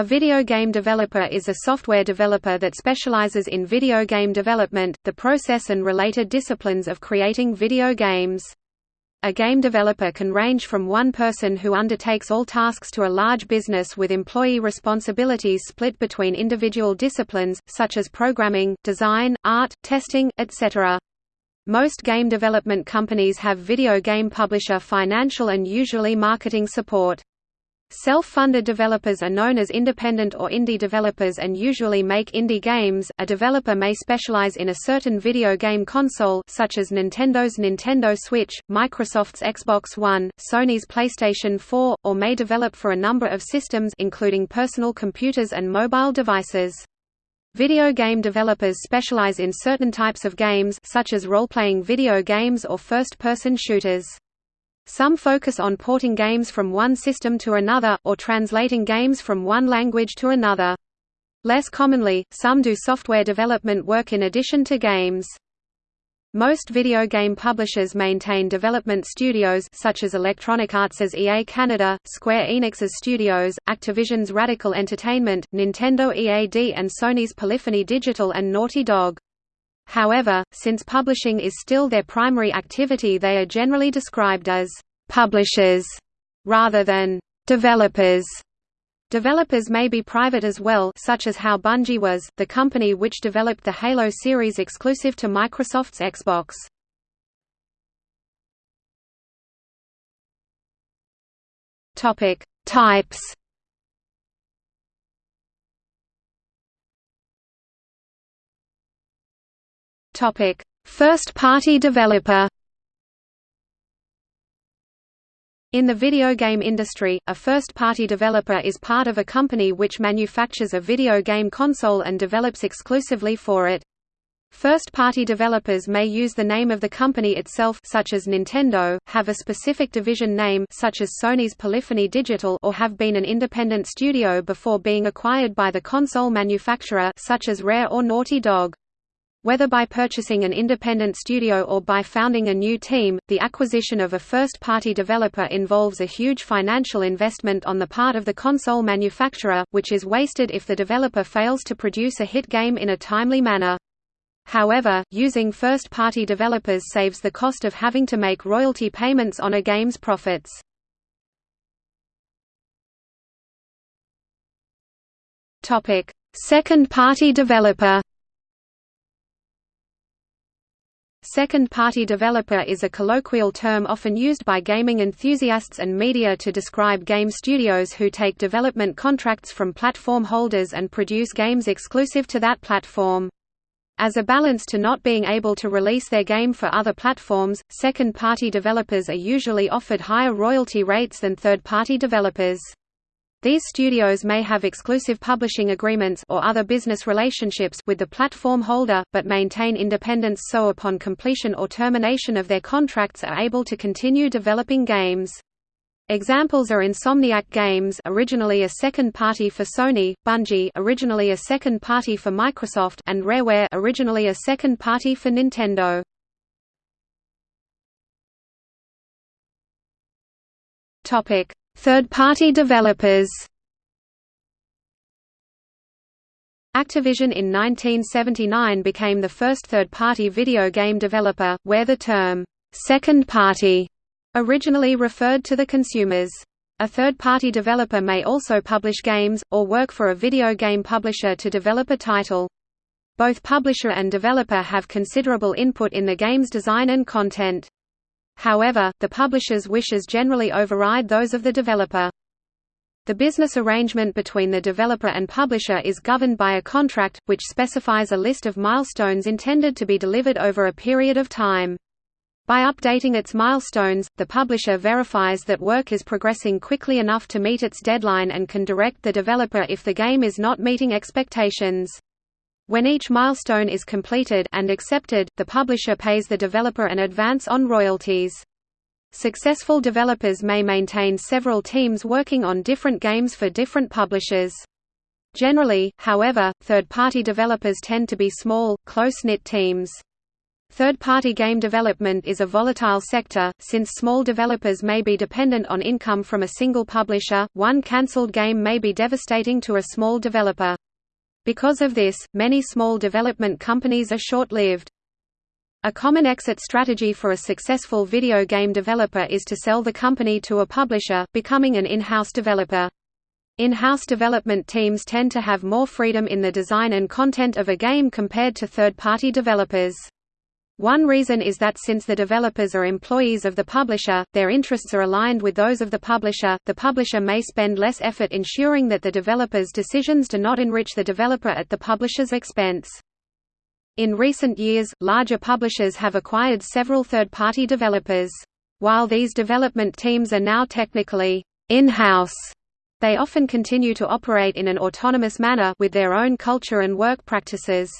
A video game developer is a software developer that specializes in video game development, the process and related disciplines of creating video games. A game developer can range from one person who undertakes all tasks to a large business with employee responsibilities split between individual disciplines, such as programming, design, art, testing, etc. Most game development companies have video game publisher financial and usually marketing support. Self-funded developers are known as independent or indie developers and usually make indie games. A developer may specialize in a certain video game console such as Nintendo's Nintendo Switch, Microsoft's Xbox One, Sony's PlayStation 4, or may develop for a number of systems including personal computers and mobile devices. Video game developers specialize in certain types of games such as role-playing video games or first-person shooters. Some focus on porting games from one system to another, or translating games from one language to another. Less commonly, some do software development work in addition to games. Most video game publishers maintain development studios such as Electronic Arts' EA Canada, Square Enix's Studios, Activision's Radical Entertainment, Nintendo EAD and Sony's Polyphony Digital and Naughty Dog. However, since publishing is still their primary activity they are generally described as «publishers» rather than «developers». Developers may be private as well such as how Bungie was, the company which developed the Halo series exclusive to Microsoft's Xbox. Types Topic: First-party developer. In the video game industry, a first-party developer is part of a company which manufactures a video game console and develops exclusively for it. First-party developers may use the name of the company itself such as Nintendo, have a specific division name such as Sony's Polyphony Digital or have been an independent studio before being acquired by the console manufacturer such as Rare or Naughty Dog. Whether by purchasing an independent studio or by founding a new team, the acquisition of a first-party developer involves a huge financial investment on the part of the console manufacturer, which is wasted if the developer fails to produce a hit game in a timely manner. However, using first-party developers saves the cost of having to make royalty payments on a game's profits. Second-party developer Second-party developer is a colloquial term often used by gaming enthusiasts and media to describe game studios who take development contracts from platform holders and produce games exclusive to that platform. As a balance to not being able to release their game for other platforms, second-party developers are usually offered higher royalty rates than third-party developers. These studios may have exclusive publishing agreements or other business relationships with the platform holder, but maintain independence so upon completion or termination of their contracts are able to continue developing games. Examples are Insomniac Games originally a second party for Sony, Bungie originally a second party for Microsoft and Rareware originally a second party for Nintendo. Topic: Third-party developers Activision in 1979 became the first third-party video game developer, where the term, second party, originally referred to the consumers. A third-party developer may also publish games, or work for a video game publisher to develop a title. Both publisher and developer have considerable input in the game's design and content. However, the publisher's wishes generally override those of the developer. The business arrangement between the developer and publisher is governed by a contract, which specifies a list of milestones intended to be delivered over a period of time. By updating its milestones, the publisher verifies that work is progressing quickly enough to meet its deadline and can direct the developer if the game is not meeting expectations. When each milestone is completed and accepted, the publisher pays the developer an advance on royalties. Successful developers may maintain several teams working on different games for different publishers. Generally, however, third-party developers tend to be small, close-knit teams. Third-party game development is a volatile sector, since small developers may be dependent on income from a single publisher, one cancelled game may be devastating to a small developer. Because of this, many small development companies are short-lived. A common exit strategy for a successful video game developer is to sell the company to a publisher, becoming an in-house developer. In-house development teams tend to have more freedom in the design and content of a game compared to third-party developers. One reason is that since the developers are employees of the publisher, their interests are aligned with those of the publisher. The publisher may spend less effort ensuring that the developer's decisions do not enrich the developer at the publisher's expense. In recent years, larger publishers have acquired several third-party developers. While these development teams are now technically in-house, they often continue to operate in an autonomous manner with their own culture and work practices.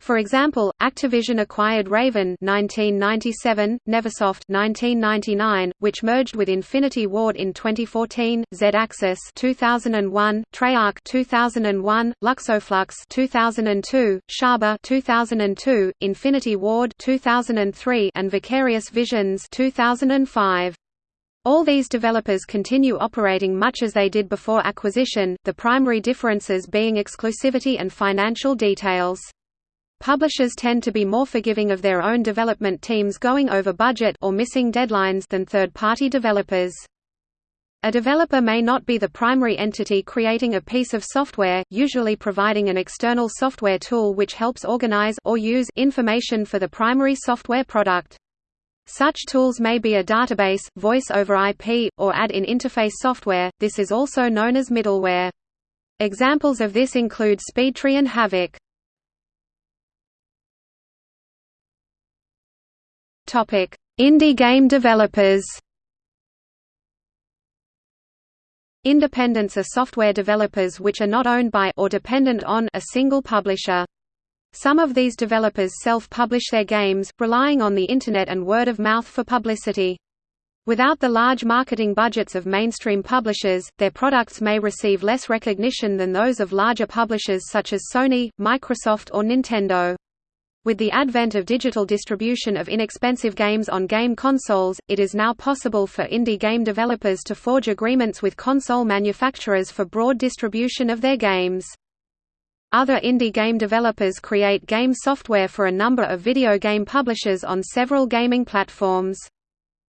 For example, Activision acquired Raven 1997, Neversoft 1999, which merged with Infinity Ward in 2014, Z-Axis 2001, Treyarch 2001, Luxoflux 2002, Shaba 2002, Infinity Ward 2003, and Vicarious Visions 2005. All these developers continue operating much as they did before acquisition, the primary differences being exclusivity and financial details. Publishers tend to be more forgiving of their own development teams going over budget or missing deadlines than third-party developers. A developer may not be the primary entity creating a piece of software, usually providing an external software tool which helps organize or use information for the primary software product. Such tools may be a database, voice over IP, or add-in interface software, this is also known as middleware. Examples of this include SpeedTree and Havok. Topic: Indie game developers. Independents are software developers which are not owned by or dependent on a single publisher. Some of these developers self-publish their games, relying on the Internet and word of mouth for publicity. Without the large marketing budgets of mainstream publishers, their products may receive less recognition than those of larger publishers such as Sony, Microsoft or Nintendo. With the advent of digital distribution of inexpensive games on game consoles, it is now possible for indie game developers to forge agreements with console manufacturers for broad distribution of their games. Other indie game developers create game software for a number of video game publishers on several gaming platforms.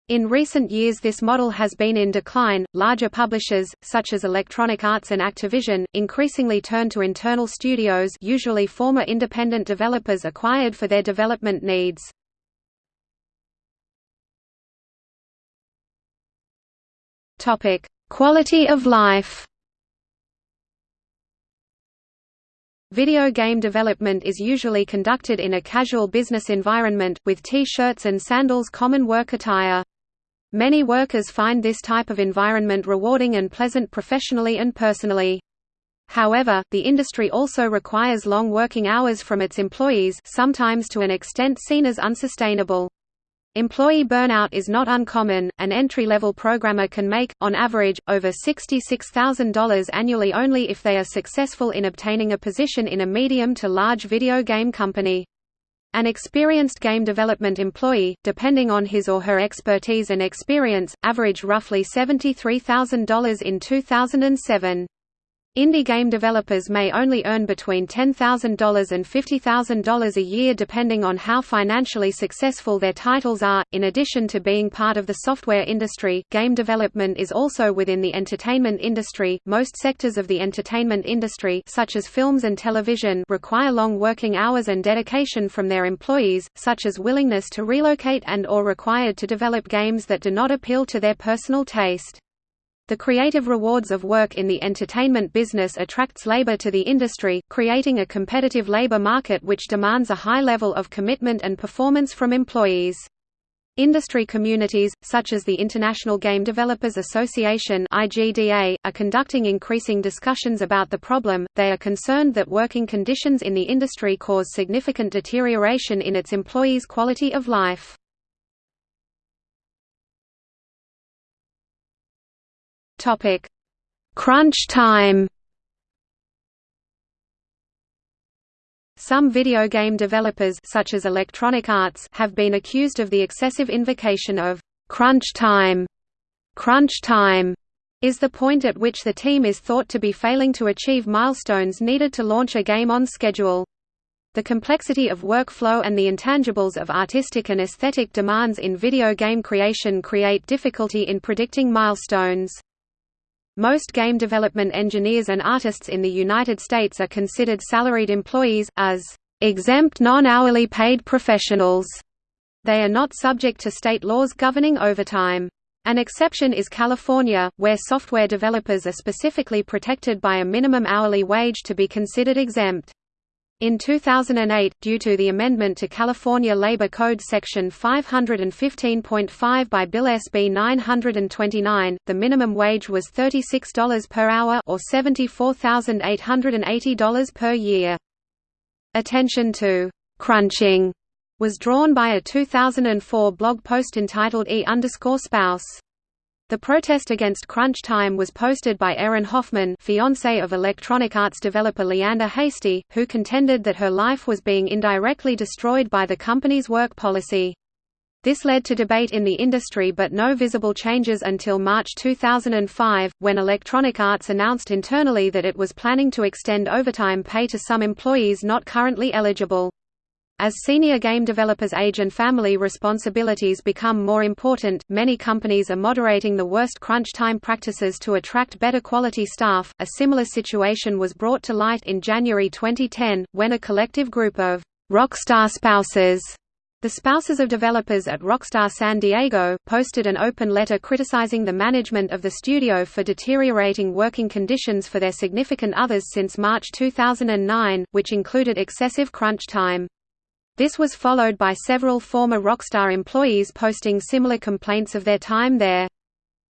In recent years this model has been in decline. Larger publishers, such as Electronic Arts and Activision, increasingly turn to internal studios usually former independent developers acquired for their development needs. Quality of life Video game development is usually conducted in a casual business environment, with T-shirts and sandals common work attire. Many workers find this type of environment rewarding and pleasant professionally and personally. However, the industry also requires long working hours from its employees sometimes to an extent seen as unsustainable. Employee burnout is not uncommon. An entry-level programmer can make, on average, over $66,000 annually only if they are successful in obtaining a position in a medium to large video game company. An experienced game development employee, depending on his or her expertise and experience, averaged roughly $73,000 in 2007. Indie game developers may only earn between $10,000 and $50,000 a year depending on how financially successful their titles are. In addition to being part of the software industry, game development is also within the entertainment industry. Most sectors of the entertainment industry, such as films and television, require long working hours and dedication from their employees, such as willingness to relocate and or required to develop games that do not appeal to their personal taste. The creative rewards of work in the entertainment business attracts labor to the industry, creating a competitive labor market which demands a high level of commitment and performance from employees. Industry communities, such as the International Game Developers Association (IGDA), are conducting increasing discussions about the problem. They are concerned that working conditions in the industry cause significant deterioration in its employees' quality of life. Topic: Crunch time. Some video game developers such as Electronic Arts have been accused of the excessive invocation of crunch time. Crunch time is the point at which the team is thought to be failing to achieve milestones needed to launch a game on schedule. The complexity of workflow and the intangibles of artistic and aesthetic demands in video game creation create difficulty in predicting milestones. Most game development engineers and artists in the United States are considered salaried employees, as exempt non-hourly paid professionals. They are not subject to state laws governing overtime. An exception is California, where software developers are specifically protected by a minimum hourly wage to be considered exempt. In 2008, due to the amendment to California Labor Code Section 515.5 by Bill SB 929, the minimum wage was $36 per hour or $74,880 per year. Attention to «crunching» was drawn by a 2004 blog post entitled E spouse. The protest against crunch time was posted by Erin Hoffman fiancé of Electronic Arts developer Leander Hasty, who contended that her life was being indirectly destroyed by the company's work policy. This led to debate in the industry but no visible changes until March 2005, when Electronic Arts announced internally that it was planning to extend overtime pay to some employees not currently eligible. As senior game developers age and family responsibilities become more important, many companies are moderating the worst crunch time practices to attract better quality staff. A similar situation was brought to light in January 2010, when a collective group of rockstar spouses the spouses of developers at Rockstar San Diego, posted an open letter criticizing the management of the studio for deteriorating working conditions for their significant others since March 2009, which included excessive crunch time. This was followed by several former Rockstar employees posting similar complaints of their time there.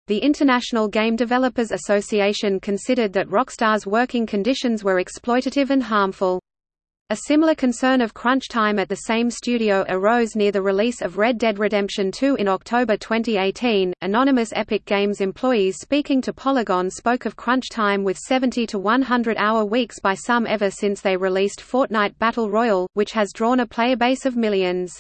The International Game Developers Association considered that Rockstar's working conditions were exploitative and harmful. A similar concern of crunch time at the same studio arose near the release of Red Dead Redemption 2 in October 2018. Anonymous Epic Games employees speaking to Polygon spoke of crunch time with 70 to 100 hour weeks by some ever since they released Fortnite Battle Royale, which has drawn a player base of millions.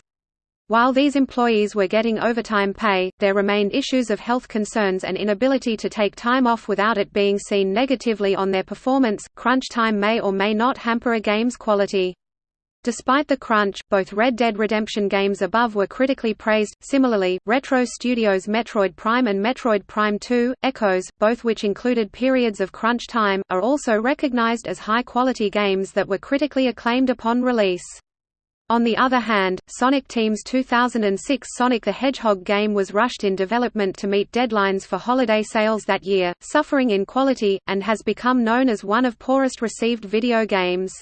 While these employees were getting overtime pay, there remained issues of health concerns and inability to take time off without it being seen negatively on their performance. Crunch time may or may not hamper a game's quality. Despite the crunch, both Red Dead Redemption games above were critically praised. Similarly, Retro Studios' Metroid Prime and Metroid Prime 2, Echoes, both which included periods of crunch time, are also recognized as high-quality games that were critically acclaimed upon release. On the other hand, Sonic Team's 2006 Sonic the Hedgehog game was rushed in development to meet deadlines for holiday sales that year, suffering in quality, and has become known as one of poorest received video games.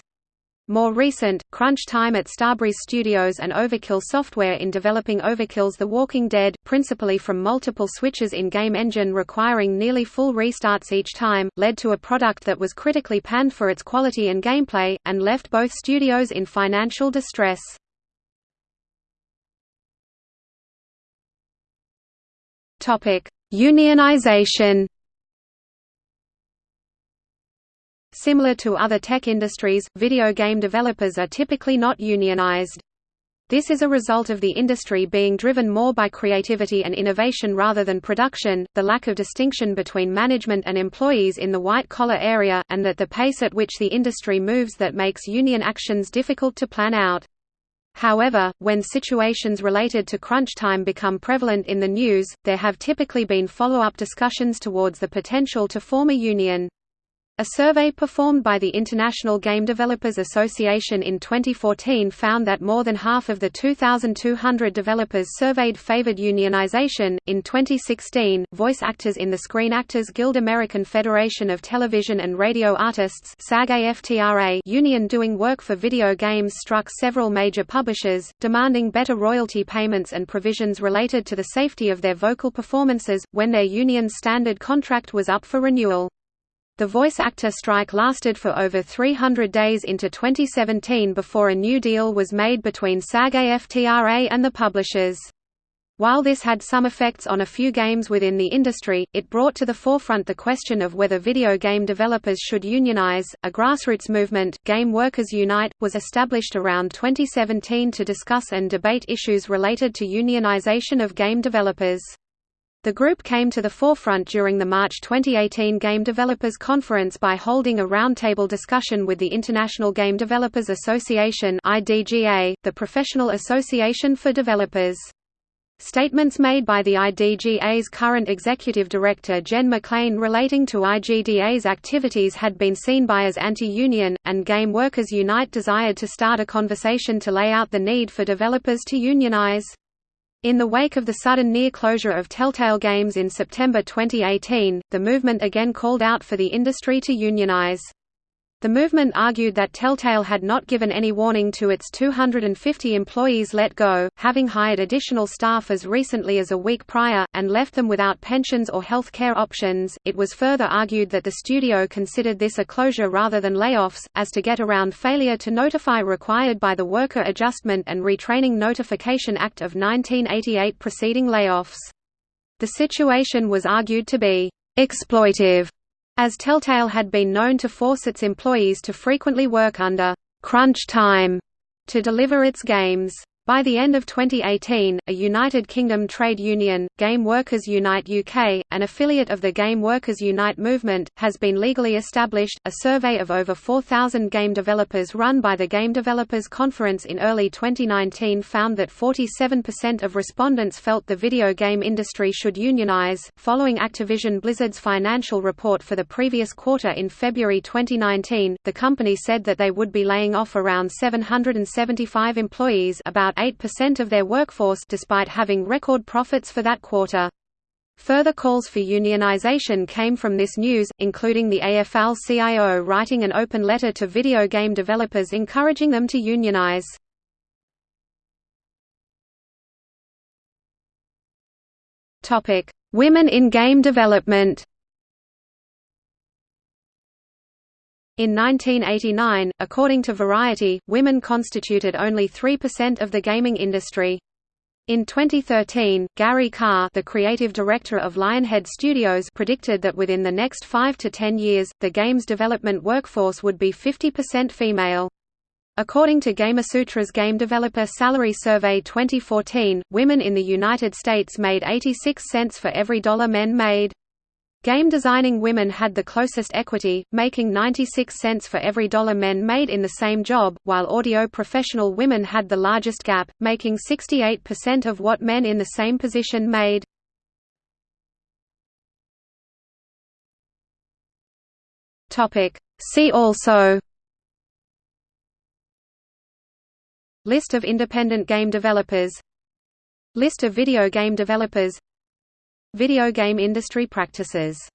More recent, crunch time at Starbreeze Studios and Overkill Software in developing Overkill's The Walking Dead, principally from multiple switches in game engine requiring nearly full restarts each time, led to a product that was critically panned for its quality and gameplay, and left both studios in financial distress. Unionization Similar to other tech industries, video game developers are typically not unionized. This is a result of the industry being driven more by creativity and innovation rather than production, the lack of distinction between management and employees in the white-collar area, and that the pace at which the industry moves that makes union actions difficult to plan out. However, when situations related to crunch time become prevalent in the news, there have typically been follow-up discussions towards the potential to form a union. A survey performed by the International Game Developers Association in 2014 found that more than half of the 2,200 developers surveyed favored unionization. In 2016, voice actors in the Screen Actors Guild American Federation of Television and Radio Artists union doing work for video games struck several major publishers, demanding better royalty payments and provisions related to the safety of their vocal performances, when their union's standard contract was up for renewal. The voice actor strike lasted for over 300 days into 2017 before a new deal was made between SAG-AFTRA and the publishers. While this had some effects on a few games within the industry, it brought to the forefront the question of whether video game developers should unionize. A grassroots movement, Game Workers Unite, was established around 2017 to discuss and debate issues related to unionization of game developers. The group came to the forefront during the March 2018 Game Developers Conference by holding a roundtable discussion with the International Game Developers Association (IDGA), the professional association for developers. Statements made by the IDGA's current executive director Jen MacLean relating to IGDA's activities had been seen by as anti-union, and Game Workers Unite desired to start a conversation to lay out the need for developers to unionize. In the wake of the sudden near closure of Telltale Games in September 2018, the movement again called out for the industry to unionize. The movement argued that Telltale had not given any warning to its 250 employees let go, having hired additional staff as recently as a week prior, and left them without pensions or health care options. It was further argued that the studio considered this a closure rather than layoffs, as to get around failure to notify required by the Worker Adjustment and Retraining Notification Act of 1988 preceding layoffs. The situation was argued to be exploitive as Telltale had been known to force its employees to frequently work under crunch time to deliver its games. By the end of 2018, a United Kingdom trade union, Game Workers Unite UK, an affiliate of the Game Workers Unite movement, has been legally established. A survey of over 4,000 game developers run by the Game Developers Conference in early 2019 found that 47% of respondents felt the video game industry should unionize. Following Activision Blizzard's financial report for the previous quarter in February 2019, the company said that they would be laying off around 775 employees, about 8% of their workforce despite having record profits for that quarter. Further calls for unionization came from this news, including the AFL-CIO writing an open letter to video game developers encouraging them to unionize. Women in game development In 1989, according to Variety, women constituted only 3% of the gaming industry. In 2013, Gary Carr the creative director of Lionhead Studios predicted that within the next 5 to 10 years, the game's development workforce would be 50% female. According to Gamasutra's Game Developer Salary Survey 2014, women in the United States made 86 cents for every dollar men made. Game designing women had the closest equity, making 96 cents for every dollar men made in the same job, while audio professional women had the largest gap, making 68% of what men in the same position made. See also List of independent game developers List of video game developers Video game industry practices